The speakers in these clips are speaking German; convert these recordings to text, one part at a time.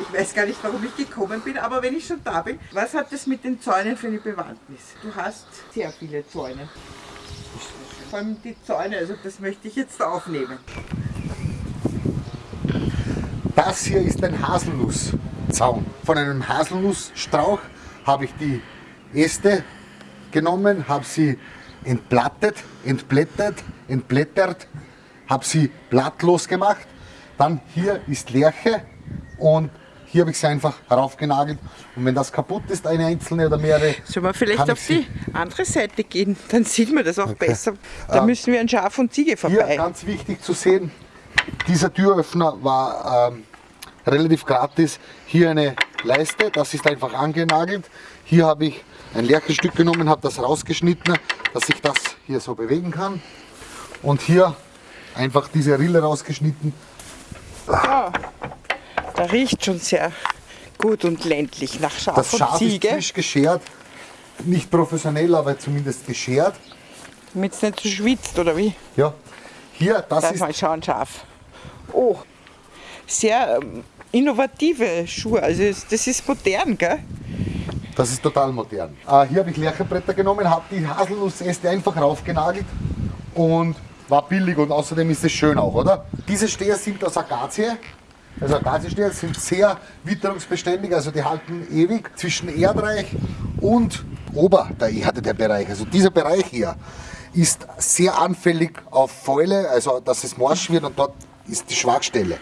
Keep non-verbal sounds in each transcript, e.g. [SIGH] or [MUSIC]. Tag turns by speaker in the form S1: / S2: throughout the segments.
S1: Ich weiß gar nicht, warum ich gekommen bin, aber wenn ich schon da bin, was hat das mit den Zäunen für eine Bewandtnis? Du hast sehr viele Zäune. Vor allem die Zäune, also das möchte ich jetzt aufnehmen.
S2: Das hier ist ein Haselnusszaun. Von einem Haselnussstrauch habe ich die Äste genommen, habe sie entplattet, entblättert, entblättert, habe sie blattlos gemacht. Dann hier ist Lerche und hier habe ich sie einfach raufgenagelt. Und wenn das kaputt ist, eine einzelne oder mehrere.
S1: Sollen wir vielleicht auf die andere Seite gehen? Dann sieht man das auch okay. besser. Da ähm, müssen wir an Schaf und Ziege vorbei.
S2: Hier ganz wichtig zu sehen, dieser Türöffner war ähm, relativ gratis. Hier eine Leiste, das ist einfach angenagelt. Hier habe ich ein Lärchenstück genommen, habe das rausgeschnitten, dass ich das hier so bewegen kann. Und hier einfach diese Rille rausgeschnitten.
S1: Ja, da riecht schon sehr gut und ländlich nach Schaf
S2: das Schaf
S1: und Ziege.
S2: ist frisch geschert, nicht professionell, aber zumindest geschert.
S1: Damit es nicht so schwitzt, oder wie?
S2: Ja. Hier, das
S1: Lass
S2: ist...
S1: mal schauen, Schaf. Oh, sehr ähm, innovative Schuhe. Also das ist modern, gell?
S2: Das ist total modern. Äh, hier habe ich Lärchenbretter genommen, habe die Haselnussäste einfach raufgenagelt und war billig und außerdem ist es schön auch, oder? Diese Steher sind aus Akazie. Also Akaziesteher sind sehr witterungsbeständig, also die halten ewig zwischen Erdreich und Ober der Erde der Bereich. Also dieser Bereich hier ist sehr anfällig auf Fäule, also dass es morsch wird und dort ist die Schwachstelle.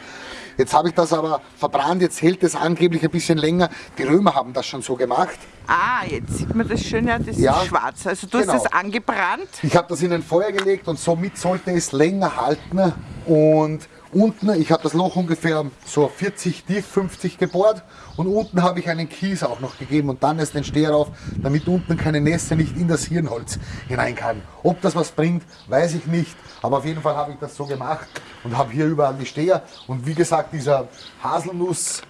S2: Jetzt habe ich das aber verbrannt, jetzt hält es angeblich ein bisschen länger. Die Römer haben das schon so gemacht.
S1: Ah, jetzt sieht man das schön, ja, das ja, ist schwarz. Also du genau. hast das angebrannt.
S2: Ich habe das in ein Feuer gelegt und somit sollte es länger halten. Und Unten, ich habe das Loch ungefähr so 40 tief, 50 gebohrt und unten habe ich einen Kies auch noch gegeben und dann ist den Steher auf, damit unten keine Nässe nicht in das Hirnholz hinein kann. Ob das was bringt, weiß ich nicht, aber auf jeden Fall habe ich das so gemacht und habe hier überall die Steher und wie gesagt, dieser Haselnuss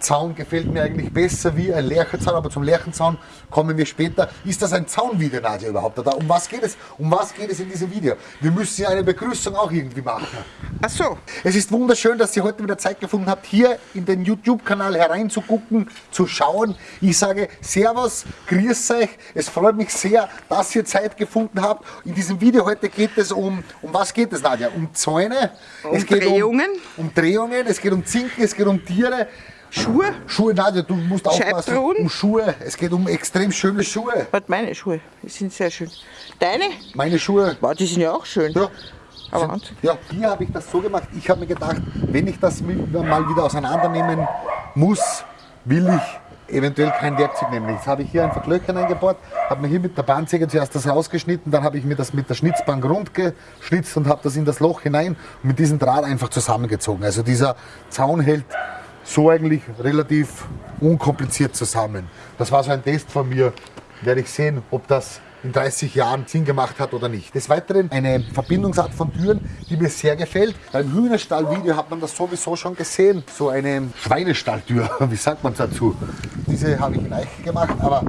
S2: Zaun gefällt mir eigentlich besser wie ein Lärchenzaun, aber zum Lärchenzaun kommen wir später. Ist das ein Zaunvideo, Nadja, überhaupt? Oder um was geht es? Um was geht es in diesem Video? Wir müssen ja eine Begrüßung auch irgendwie machen.
S1: Ach so.
S2: Es ist wunderschön, dass ihr heute wieder Zeit gefunden habt, hier in den YouTube-Kanal hereinzugucken, zu schauen. Ich sage Servus, grüß euch. Es freut mich sehr, dass ihr Zeit gefunden habt. In diesem Video heute geht es um, um was geht es, Nadja? Um Zäune.
S1: Um es Drehungen.
S2: Um, um Drehungen, es geht um Zinken, es geht um Tiere.
S1: Schuhe?
S2: Schuhe, nein, du musst aufpassen. Um Schuhe. Es geht um extrem schöne Schuhe.
S1: Warte, meine Schuhe, die sind sehr schön. Deine?
S2: Meine Schuhe.
S1: Wow, die sind ja auch schön.
S2: Ja. Aber sind, ja, hier habe ich das so gemacht. Ich habe mir gedacht, wenn ich das mal wieder auseinandernehmen muss, will ich eventuell kein Werkzeug nehmen. Jetzt habe ich hier einfach Löcher eingebohrt, habe mir hier mit der Bahnsäge zuerst das rausgeschnitten, dann habe ich mir das mit der Schnitzbank rund geschnitzt und habe das in das Loch hinein und mit diesem Draht einfach zusammengezogen. Also dieser Zaun hält so eigentlich relativ unkompliziert zusammen. Das war so ein Test von mir. Werde ich sehen, ob das in 30 Jahren Sinn gemacht hat oder nicht. Des Weiteren eine Verbindungsart von Türen, die mir sehr gefällt. Beim Hühnerstallvideo hat man das sowieso schon gesehen. So eine Schweinestalltür, [LAUGHS] wie sagt man dazu? Diese habe ich in Eiche gemacht, aber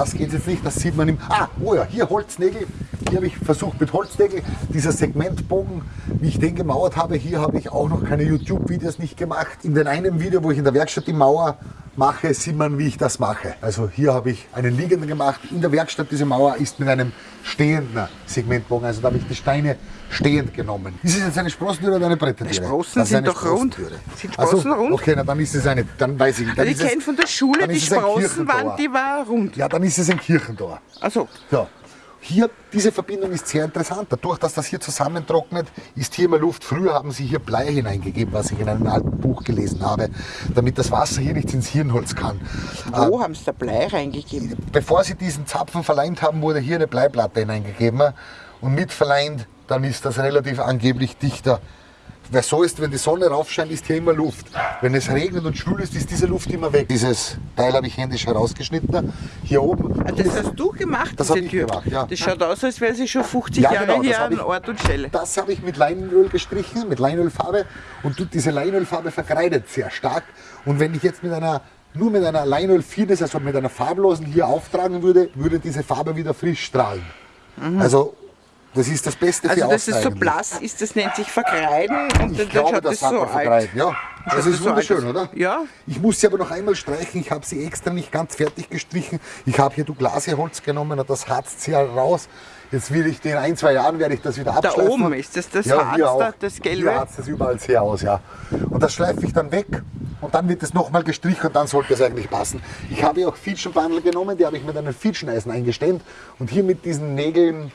S2: das geht jetzt nicht. Das sieht man im... Ah, oh ja, hier Holznägel. Hier habe ich versucht mit Holznägel, dieser Segmentbogen, wie ich den gemauert habe, hier habe ich auch noch keine YouTube-Videos nicht gemacht. In dem einen Video, wo ich in der Werkstatt die Mauer mache, sieht man, wie ich das mache. Also hier habe ich einen liegenden gemacht. In der Werkstatt diese Mauer ist mit einem stehenden Segmentbogen. Also da habe ich die Steine stehend genommen. Ist es jetzt eine Sprossentüre oder eine Brettertüre?
S1: Sprossen sind doch rund. Sind Sprossen also, rund?
S2: Okay, na, dann ist es eine, dann weiß ich. Dann
S1: also ich kenne von der Schule, die Sprossenwand, die war rund.
S2: Ja, dann ist es ein Kirchentor.
S1: Also.
S2: Ja. Hier, diese Verbindung ist sehr interessant. Dadurch, dass das hier zusammentrocknet, ist hier immer Luft. Früher haben sie hier Blei hineingegeben, was ich in einem alten Buch gelesen habe, damit das Wasser hier nicht ins Hirnholz kann.
S1: Wo äh, haben sie da Blei reingegeben?
S2: Bevor sie diesen Zapfen verleimt haben, wurde hier eine Bleiplatte hineingegeben. Und mit verleimt, dann ist das relativ angeblich dichter weil so ist, wenn die Sonne raufscheint, ist hier immer Luft. Wenn es regnet und schwül ist, ist diese Luft immer weg. Dieses Teil habe ich händisch herausgeschnitten. Hier oben.
S1: Ah, das hast du gemacht,
S2: das diese Tür? Gemacht, ja.
S1: Das schaut aus, als wäre sie schon 50 ja, Jahre genau, hier an Ort und Stelle.
S2: Das habe ich mit Leinöl gestrichen, mit Leinölfarbe. Und diese Leinölfarbe verkreidet sehr stark. Und wenn ich jetzt mit einer nur mit einer Leinöl Fines, also mit einer farblosen hier auftragen würde, würde diese Farbe wieder frisch strahlen. Mhm. Also das ist das Beste
S1: also
S2: für
S1: Also das ist so blass ist, das nennt sich Verkreiden und
S2: ich dann glaube, schaut das, das so
S1: alt.
S2: Ja, Das ist wunderschön, oder?
S1: Ja.
S2: Ich muss sie aber noch einmal streichen. Ich habe sie extra nicht ganz fertig gestrichen. Ich habe hier Douglasia-Holz genommen und das harzt sie raus. Jetzt will ich, in ein, zwei Jahren werde ich das wieder
S1: Da
S2: abschleifen.
S1: oben ist das das
S2: ja,
S1: Harz,
S2: hier
S1: da, das
S2: Hier
S1: Gelbe.
S2: harzt es überall sehr aus, ja. Und das schleife ich dann weg und dann wird es nochmal gestrichen und dann sollte es eigentlich passen. Ich habe hier auch Fietschenbandel genommen, die habe ich mit einem Fietscheneisen eingestemmt und hier mit diesen Nägeln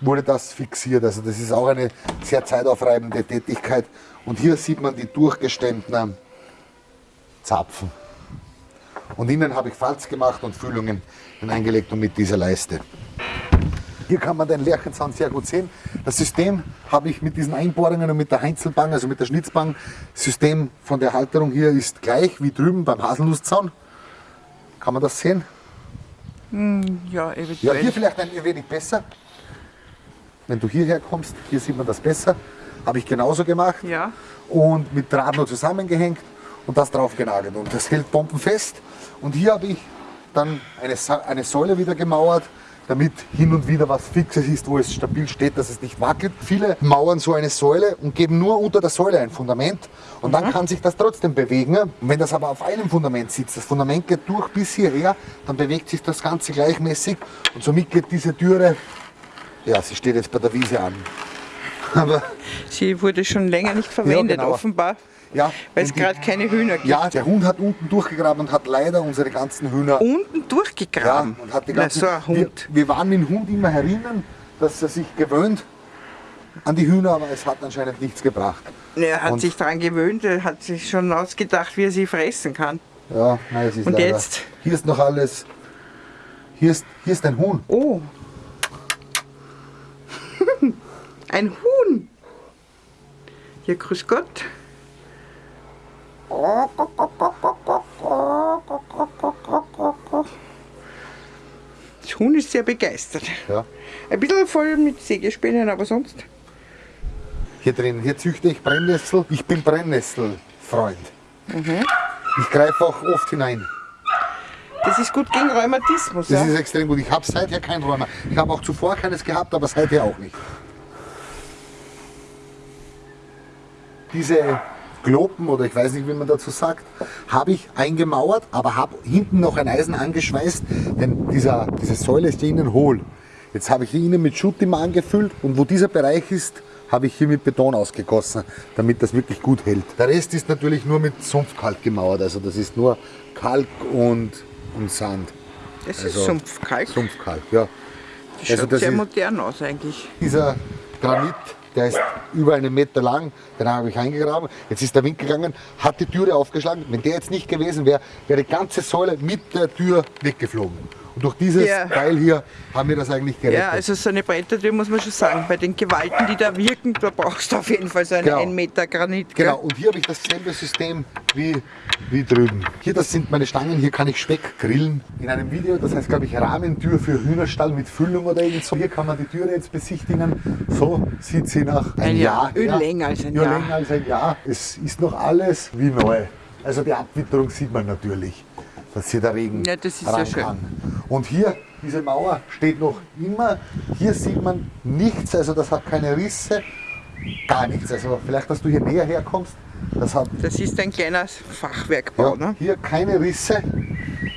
S2: wurde das fixiert. Also das ist auch eine sehr zeitaufreibende Tätigkeit. Und hier sieht man die durchgestemmten Zapfen. Und innen habe ich Falz gemacht und Füllungen hineingelegt und mit dieser Leiste. Hier kann man den Lerchenzaun sehr gut sehen. Das System habe ich mit diesen Einbohrungen und mit der Heinzelbang, also mit der Schnitzbang, System von der Halterung hier ist gleich wie drüben beim Haselnusszaun. Kann man das sehen?
S1: Ja,
S2: Ja,
S1: eventuell.
S2: hier vielleicht ein wenig besser. Wenn du hierher kommst, hier sieht man das besser. Habe ich genauso gemacht.
S1: Ja.
S2: Und mit Draht nur zusammengehängt und das drauf genagelt. Und das hält bombenfest. Und hier habe ich dann eine, eine Säule wieder gemauert, damit hin und wieder was Fixes ist, wo es stabil steht, dass es nicht wackelt. Viele mauern so eine Säule und geben nur unter der Säule ein Fundament und dann kann sich das trotzdem bewegen. Und wenn das aber auf einem Fundament sitzt, das Fundament geht durch bis hierher, dann bewegt sich das Ganze gleichmäßig und somit geht diese Türe, ja, sie steht jetzt bei der Wiese an. [LAUGHS] Aber
S1: Sie wurde schon länger nicht verwendet,
S2: genau.
S1: offenbar.
S2: ja,
S1: Weil es gerade keine Hühner gibt.
S2: Ja, der Hund hat unten durchgegraben und hat leider unsere ganzen Hühner.
S1: Unten
S2: ja,
S1: durchgegraben.
S2: und hat die
S1: Na,
S2: ganzen,
S1: so ein Hund.
S2: Wir, wir waren mit dem Hund immer herinnen, dass er sich gewöhnt an die Hühner, aber es hat anscheinend nichts gebracht.
S1: Er hat
S2: Und-
S1: sich daran gewöhnt, er hat sich schon ausgedacht, wie er sie fressen kann.
S2: Ja, nein, es ist
S1: Und
S2: leider.
S1: jetzt?
S2: Hier ist noch alles. Hier ist, hier ist ein Huhn.
S1: Oh. [LAUGHS] Ein Huhn. Ja, grüß Gott. Das Huhn ist sehr begeistert.
S2: Ja.
S1: Ein bisschen voll mit Sägespänen, aber sonst.
S2: Hier drin, hier züchte ich Brennnessel. Ich bin Brennnesselfreund.
S1: Mhm.
S2: Ich greife auch oft hinein.
S1: Das ist gut gegen Rheumatismus.
S2: Das
S1: Ja?
S2: ist extrem gut. Ich habe seither kein Rheuma. Ich habe auch zuvor keines gehabt, aber seither auch nicht. Diese Glopen oder ich weiß nicht, wie man dazu sagt, habe ich eingemauert, aber habe hinten noch ein Eisen angeschweißt, denn dieser, diese Säule ist ja innen hohl. Jetzt habe ich die innen mit Schutt immer angefüllt und wo dieser Bereich ist, habe ich hier mit Beton ausgegossen, damit das wirklich gut hält. Der Rest ist natürlich nur mit Sumpfkalk gemauert, also das ist nur Kalk und, und Sand.
S1: Das
S2: Also,
S1: ist Sumpfkalk.
S2: Sumpfkalk, ja.
S1: Das
S2: Also
S1: schaut
S2: das
S1: sehr modern aus eigentlich.
S2: Dieser Granit, der ist über einen Meter lang, den habe ich eingegraben. Jetzt ist der Wind gegangen, hat die Türe aufgeschlagen. Wenn der jetzt nicht gewesen wäre, wäre die ganze Säule mit der Tür weggeflogen. Und durch dieses
S1: Ja.
S2: Teil hier haben wir das eigentlich gerettet.
S1: Ja, also so eine Brettertür muss man schon sagen. Bei den Gewalten, die da wirken, da brauchst du auf jeden Fall so einen
S2: Genau.
S1: 1 Meter Granit. gell?
S2: Genau, und hier habe ich dasselbe System wie, wie drüben. Hier, das sind meine Stangen, hier kann ich Speck grillen. In einem Video, das heißt, glaube ich, Rahmentür für Hühnerstall mit Füllung oder irgend so. Hier kann man die Türe jetzt besichtigen. So sieht sie nach einem
S1: Ein Jahr.
S2: Jahr. her.
S1: Länger als ein
S2: ja,
S1: Jahr.
S2: länger als ein Jahr. Es ist noch alles wie neu. Also die Abwitterung sieht man natürlich, dass hier der Regen
S1: Ja, das ist ja schön.
S2: kann. Und hier, diese Mauer steht noch immer. Hier sieht man nichts, also das hat keine Risse. Gar nichts. Also vielleicht, dass du hier näher herkommst. Das hat
S1: Das ist ein kleiner Fachwerkbau.
S2: ja,
S1: Ne?
S2: hier keine Risse.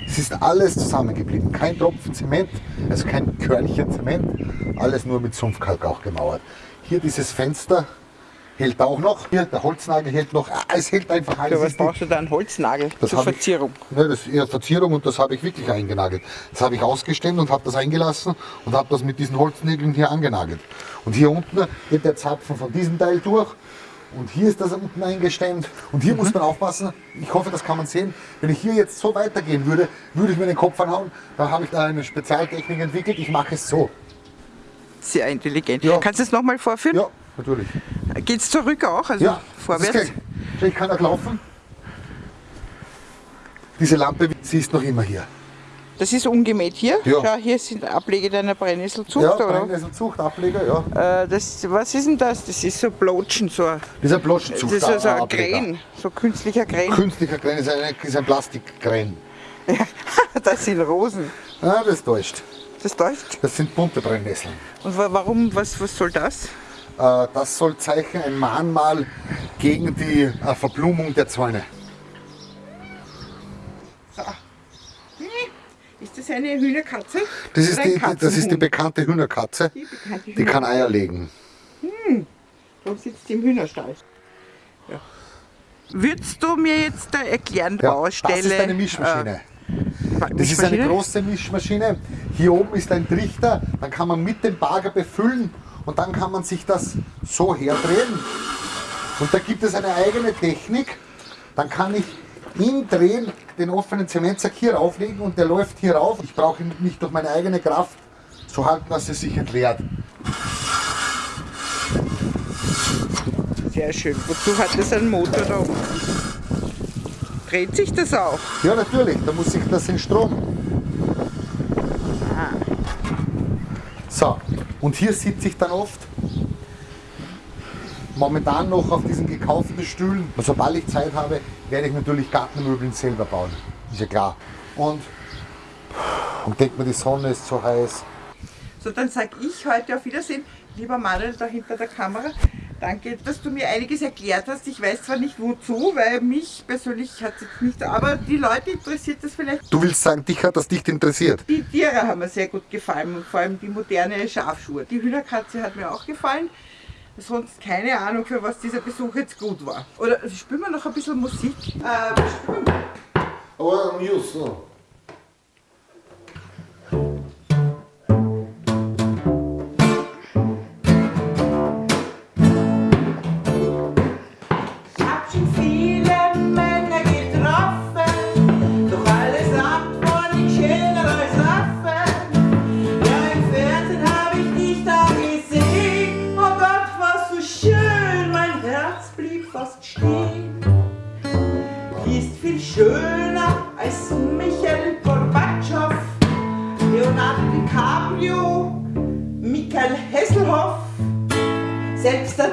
S2: Es ist alles zusammengeblieben. Kein Tropfen Zement, also kein Körnchen Zement. Alles nur mit Sumpfkalk auch gemauert. Hier dieses Fenster hält auch noch. Hier der Holznagel hält noch. Ah, Es hält einfach alles.
S1: Für was brauchst du da einen Holznagel
S2: das
S1: zur
S2: hab ich-
S1: Verzierung?
S2: Ne, das ist eher Verzierung und das habe ich wirklich eingenagelt. Das habe ich ausgestemmt und habe das eingelassen und habe das mit diesen Holznägeln hier angenagelt. Und hier unten geht der Zapfen von diesem Teil durch und hier ist das unten eingestemmt. Und hier muss man aufpassen, ich hoffe, das kann man sehen, wenn ich hier jetzt so weitergehen würde, würde ich mir den Kopf anhauen. Da habe ich da eine Spezialtechnik entwickelt, ich mache es so.
S1: Sehr intelligent.
S2: Ja.
S1: Kannst du es nochmal vorführen?
S2: Ja, natürlich.
S1: Geht es zurück auch? Also
S2: Ja,
S1: vorwärts?
S2: das Ich kann auch laufen. Diese Lampe, sie ist noch immer hier.
S1: Das ist ungemäht hier.
S2: Ja.
S1: Schau, hier sind Ablege deiner Brennnesselzucht.
S2: Ja,
S1: oder?
S2: Brennnesselzucht, Ableger, ja.
S1: Äh, das, was ist denn das? Das ist so Blotschen, so ein,
S2: Dieser
S1: das ist so, ein. Krähen, so künstlicher Krähen.
S2: Künstlicher Krähen ist ein, ist ein Plastikkrähen. [LAUGHS]
S1: das sind Rosen.
S2: Ah, das täuscht.
S1: Das täuscht.
S2: Das sind bunte Brennnesseln.
S1: Und wa- warum, was, was soll das?
S2: Äh, das soll zeichnen, ein Mahnmal gegen die äh, Verblumung der Zäune.
S1: So. Hm, Ist das eine Hühnerkatze?
S2: Das ist, die, das ist die bekannte Hühnerkatze.
S1: Die bekannte
S2: Die kann Eier legen.
S1: Darum sitzt sie im Hühnerstall. Ja. Würdest du mir jetzt da erklären,
S2: Ja,
S1: Baustelle?
S2: das ist eine Mischmaschine.
S1: Äh,
S2: Das ist eine große Mischmaschine. Hier oben ist ein Trichter, dann kann man mit dem Bagger befüllen und dann kann man sich das so herdrehen. Und da gibt es eine eigene Technik. Dann kann ich im Drehen den offenen Zementsack hier rauflegen und der läuft hier rauf. Ich brauche ihn nicht durch meine eigene Kraft so halten, dass er sich entleert.
S1: Sehr schön. Wozu hat das einen Motor da oben? Dreht sich das auch?
S2: Ja, natürlich, da muss ich das in Strom. So, und hier sitze ich dann oft momentan noch auf diesen gekauften Stühlen. Und sobald ich Zeit habe, werde ich natürlich Gartenmöbeln selber bauen. Ist ja klar. Und, und denkt mir, die Sonne ist so heiß.
S1: So, dann sage ich heute auf Wiedersehen, lieber Manuel da hinter der Kamera. Danke, dass du mir einiges erklärt hast. Ich weiß zwar nicht wozu, weil mich persönlich hat es jetzt nicht, aber die Leute interessiert das vielleicht.
S2: Du willst sagen, dich hat das nicht interessiert.
S1: Die Tiere haben mir sehr gut gefallen und vor allem die moderne Schafschuhe. Die Hühnerkatze hat mir auch gefallen. Sonst keine Ahnung, für was dieser Besuch jetzt gut war. Oder spielen wir noch ein bisschen Musik? Äh, was spielen wir?
S2: Aber News, so.
S1: Als Michael Gorbatschow, Leonardo DiCaprio, Michael Hesselhoff. Selbst der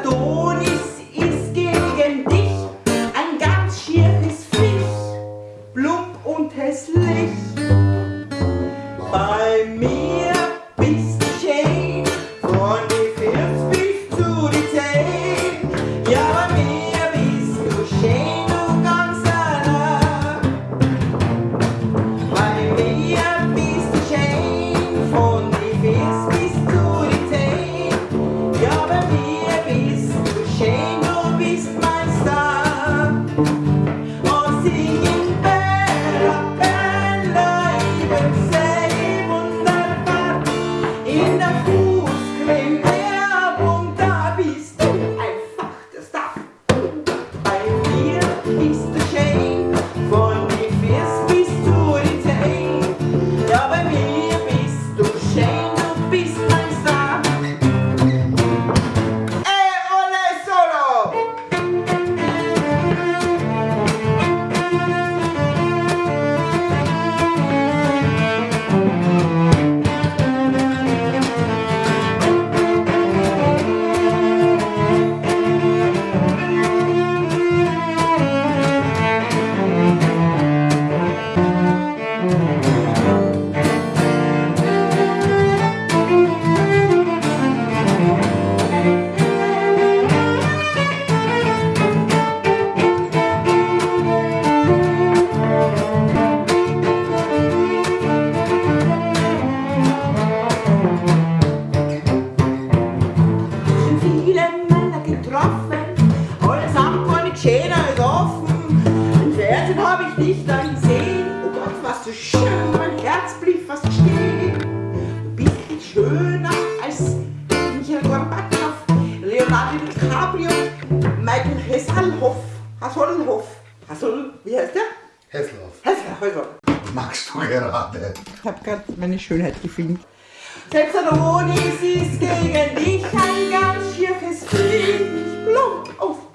S1: meine Schönheit gefilmt. Selbst an Honig ist gegen dich ein ganz schiefes Fliegen. Auf